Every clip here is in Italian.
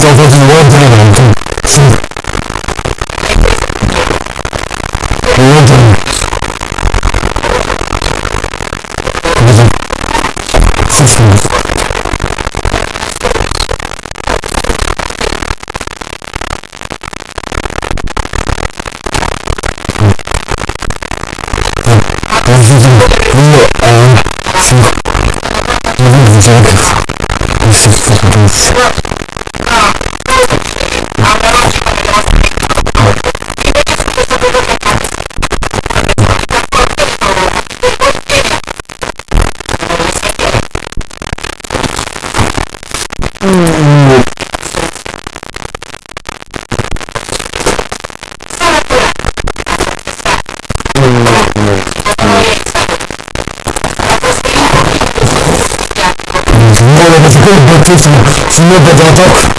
저 거기 원풀이 나옵니다. さん、すべて上等。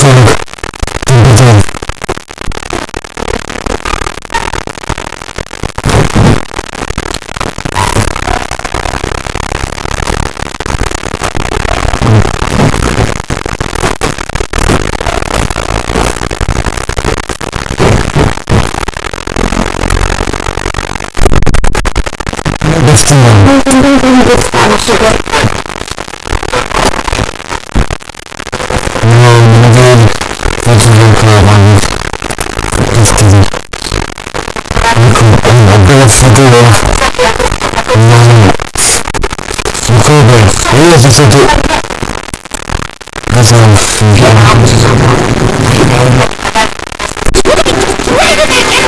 Thank you. してください。Thank you.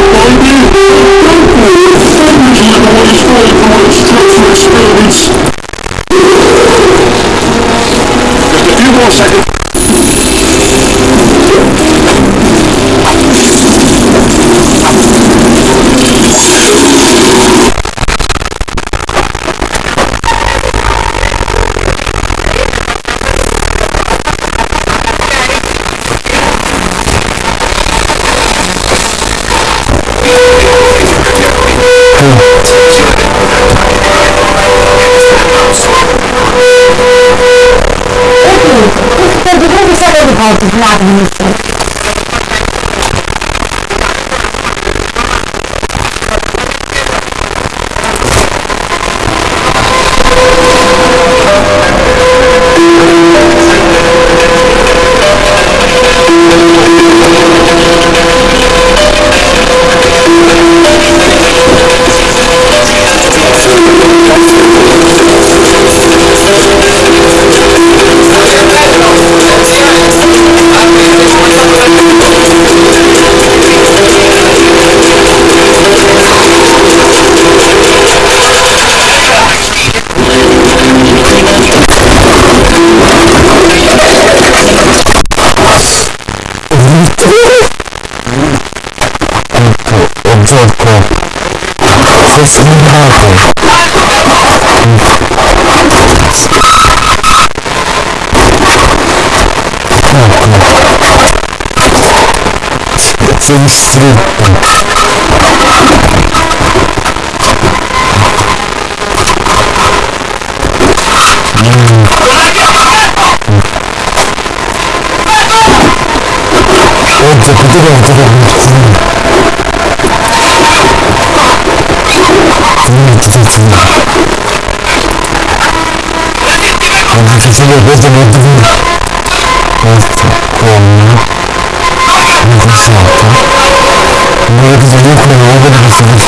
센스를 어, 진짜 그대로 어디로. 구름 구름이 두세 주네 아, 그 새끼가 그래서 못 두고 아, 진짜. 고맙네 kokusu yaptı. Böyle güzelliği kullanıyor olabilirsiniz.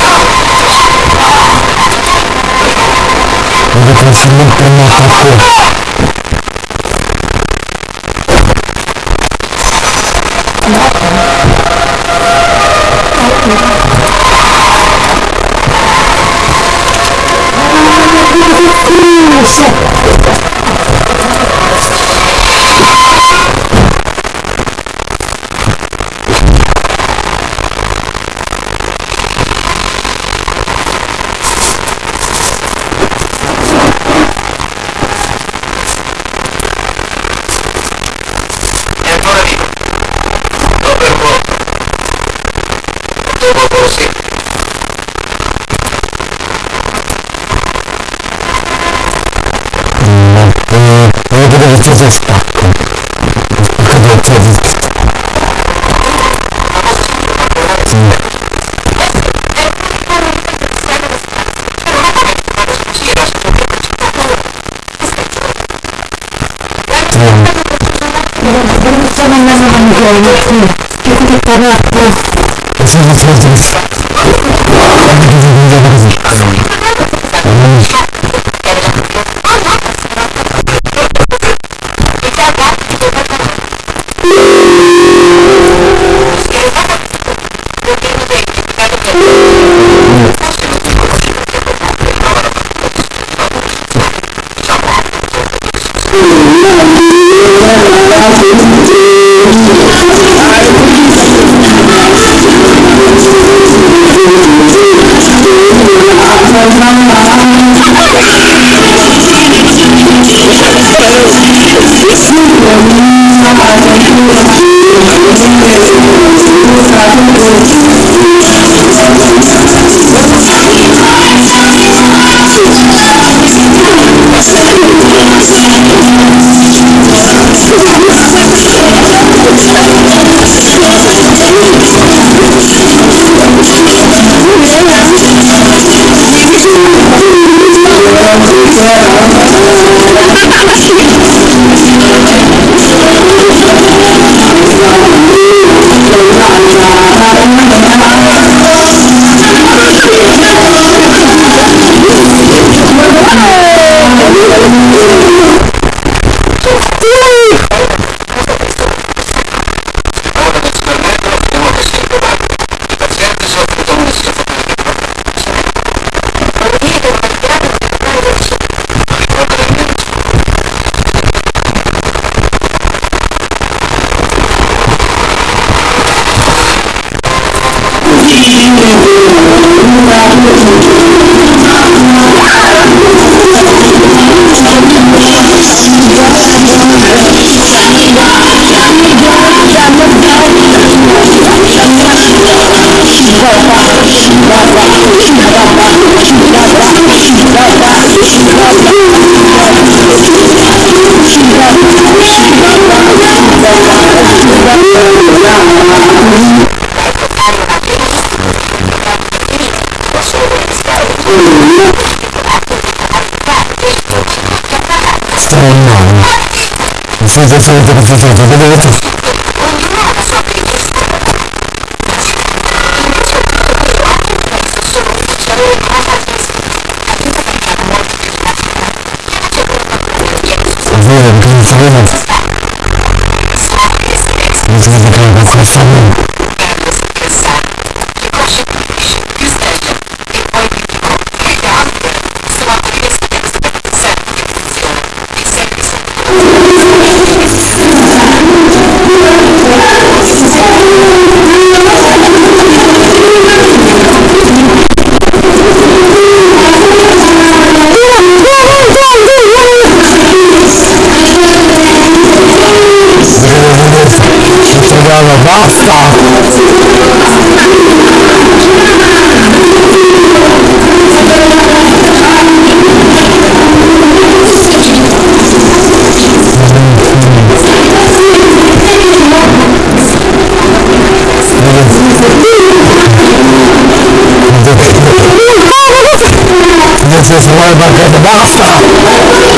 Burada konuşulmak benim hakkı. Gracias. いてる時はどこでやった about the master.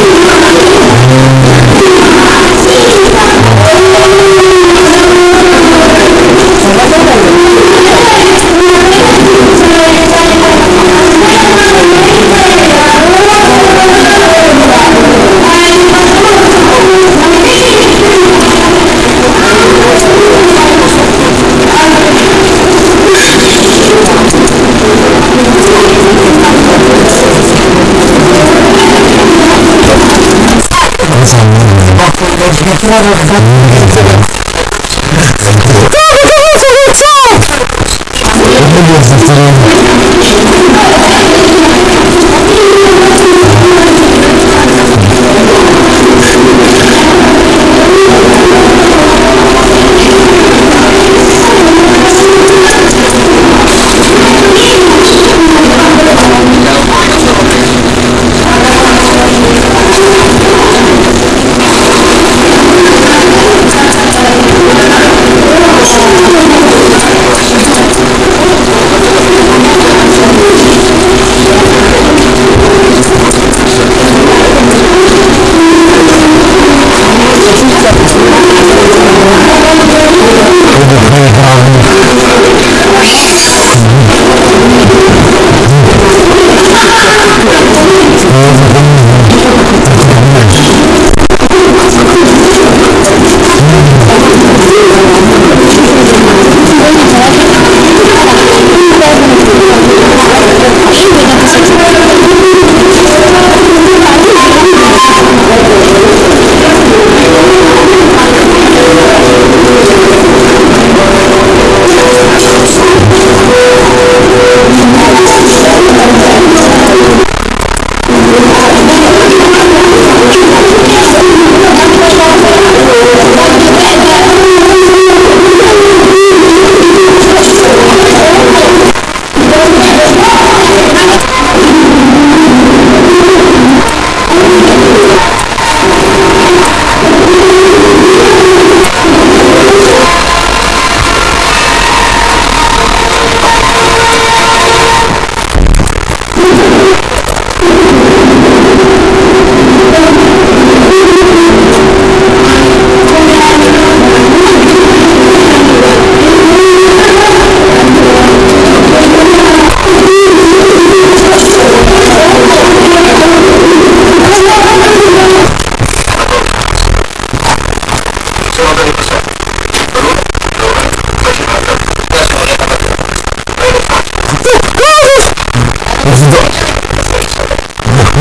Basta!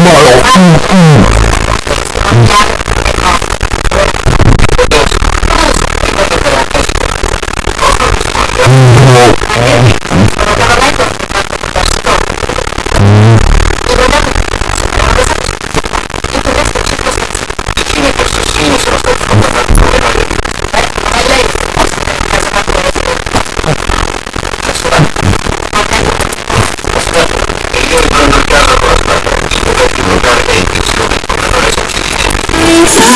不好用嗯嗯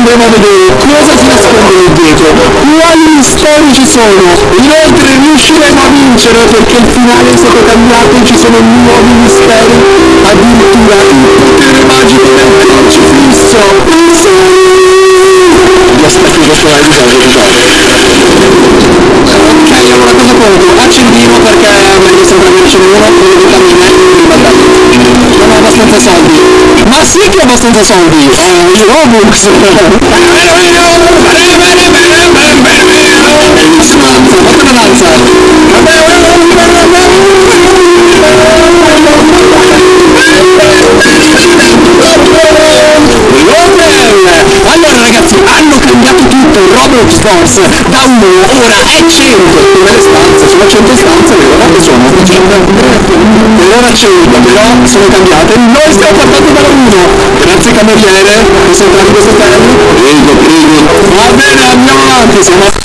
andremo a vedere cosa si nasconde lì dietro, quali misteri ci sono. Inoltre riusciremo a vincere perché il finale è stato cambiato e ci sono nuovi misteri, addirittura il potere magico del crocifisso. Sì! Mi aspetti questo è Ok, allora cosa conto? Accendino perché meglio sempre avercene uno, quello di vitamine e uno di battaglia. Non ho abbastanza soldi ma sì che ho abbastanza soldi. Eh, Robux bellissima danza guarda la danza allora ragazzi hanno cambiato tutto Roblox Force. stagioni, però sono cambiate. Noi stiamo partiti dalla 1. Grazie cameriere, che sono questo termine. Prego, prego. Va bene, andiamo avanti, siamo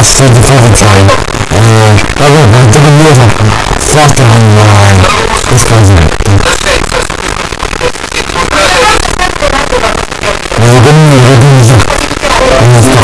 last through the COVID time, and I wrote my double years of flutter on my this president. We're going to be doing this.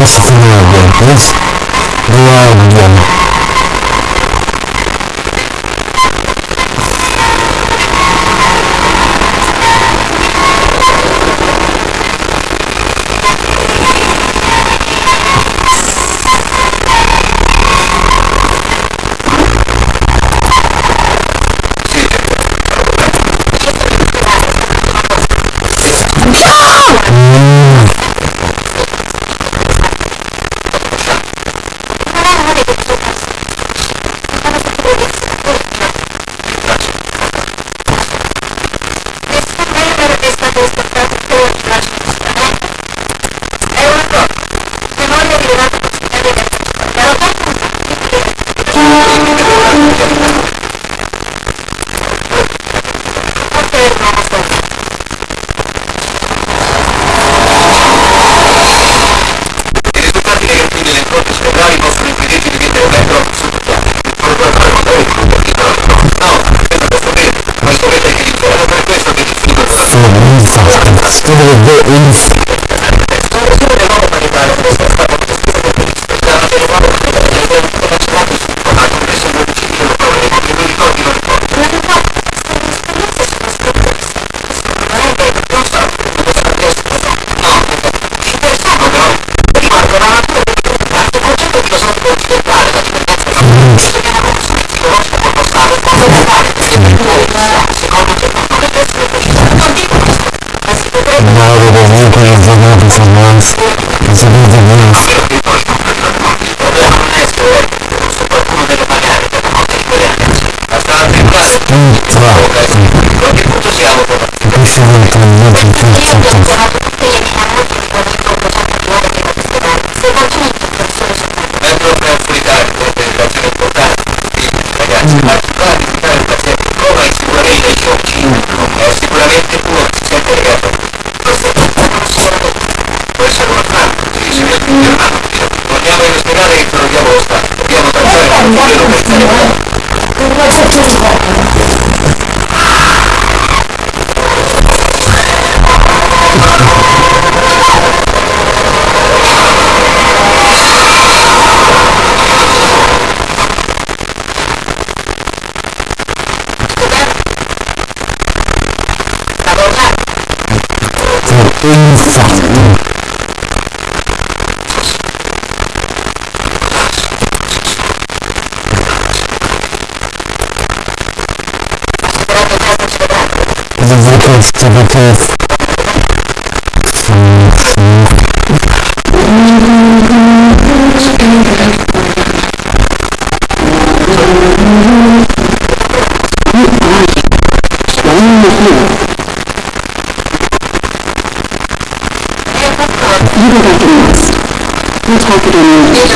Eso es una de las infallible. The vocals to the. governments. We're talking English.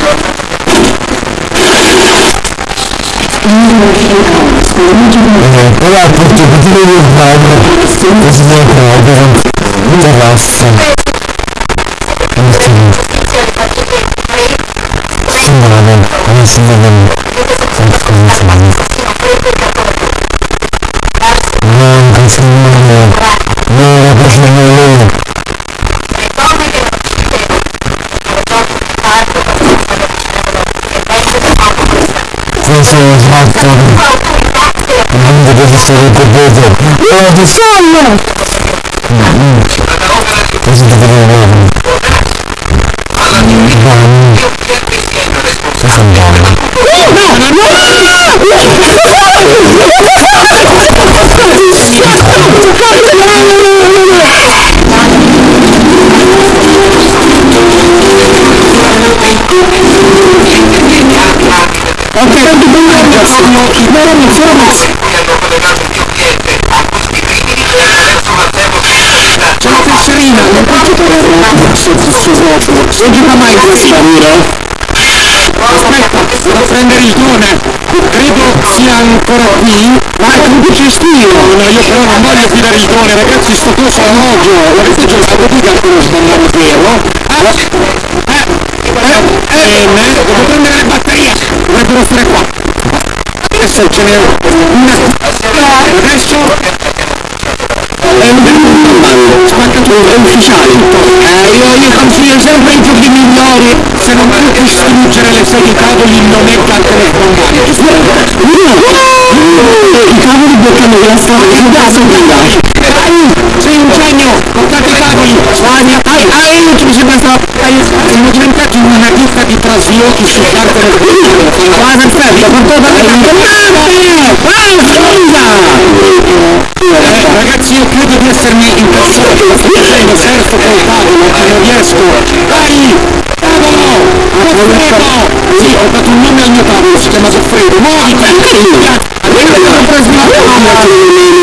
Voilà, pour te dire le mal, les idées qu'on a de la scène. Simon은, 아니, 신나는, 그런 사람이. едет. Едет сам. Очень добрый. Да, Non gioca mai questa mira. Aspetta, devo prendere il drone. Credo sia ancora qui. Ma è comunque cestino. No, io però non voglio fidare il drone, ragazzi, sto coso è orologio. L'avete già lo sbagliare vero? Ah, eh, eh, eh, devo prendere le batterie. Dovrebbero essere qua. Adesso ce n'è una. Adesso è un bando, spaccatura, ufficiale. Eh, io, io consiglio sempre i giochi migliori, se non puoi distruggere le sedie tavoli non è cartone sbagliare. I tavoli bloccano la strada, che cazzo guidare? Sei un genio, portate i tavoli, Spagna, ai, ai, mi sembra sta, siamo diventati una ditta di traslochi su cartone sbagliare. Ah, perfetto, portate la Ah, scusa! Eh, ragazzi io credo di essermi incazzato facendo surf col tavolo ma non riesco. Dai tavolo Goffredo sì ho dato un nome al mio tavolo si chiama Goffredo muoviti. Adesso devo trasmettere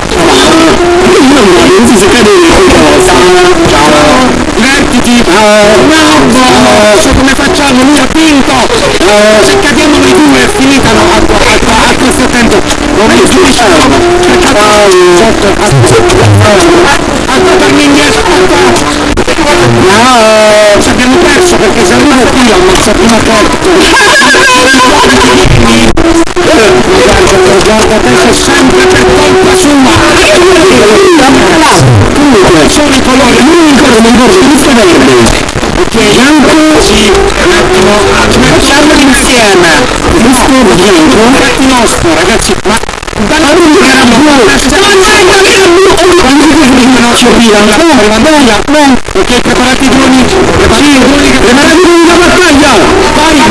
non si cadere ogni volta. Ciao! Divertiti! Bravo! So come facciamo, lui ha vinto! Se cadiamo noi due è finita la acqua, acqua, acqua sta attento! Lorenzo di sciamo! Cercate! Sotto, acqua! torni indietro, acqua! No! Ci abbiamo perso perché se arriva qui ammazza prima porta! Guarda attivo, no, no, no, non mi un attimo, mi dice la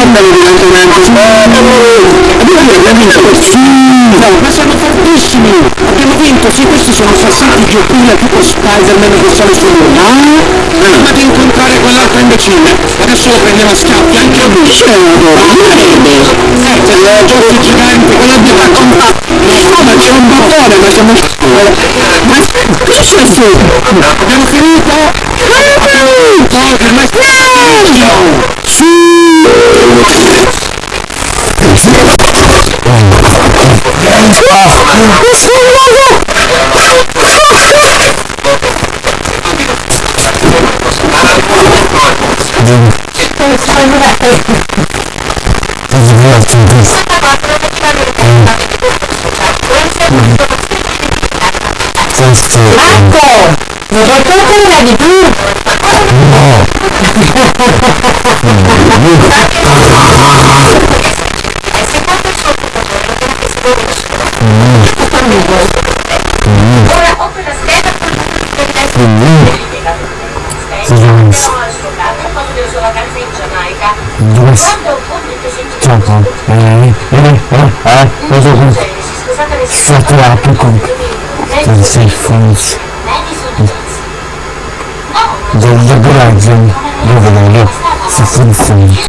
fare la domanda evidentemente abbiamo vinto sì. Ma sono fortissimi. Abbiamo vinto sì questi sono assassini di Giopina tipo Spider-Man che sale su lui prima di incontrare quell'altro imbecille adesso lo prendiamo a schiaffi anche lui. Eh c'è il gioco gigante quello di raccontare no ma c'è un bottone ma siamo ma cosa c'è su abbiamo finito? Abbiamo finito. Per me Thanks to Michael. pour la rencontre. Dzisiaj funds do dobrego dzień, dobrego dnia, z